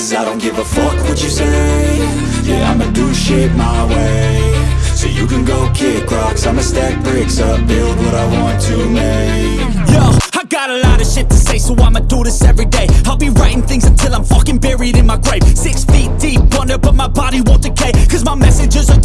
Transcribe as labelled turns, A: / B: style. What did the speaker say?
A: Cause I don't give a fuck what you say Yeah, I'ma do shit my way So you can go kick rocks I'ma stack bricks up Build what I want to make
B: Yo, I got a lot of shit to say, so I'ma do this every day. I'll be writing things until I'm fucking buried in my grave. Six feet deep under, but my body won't decay. Cause my messages are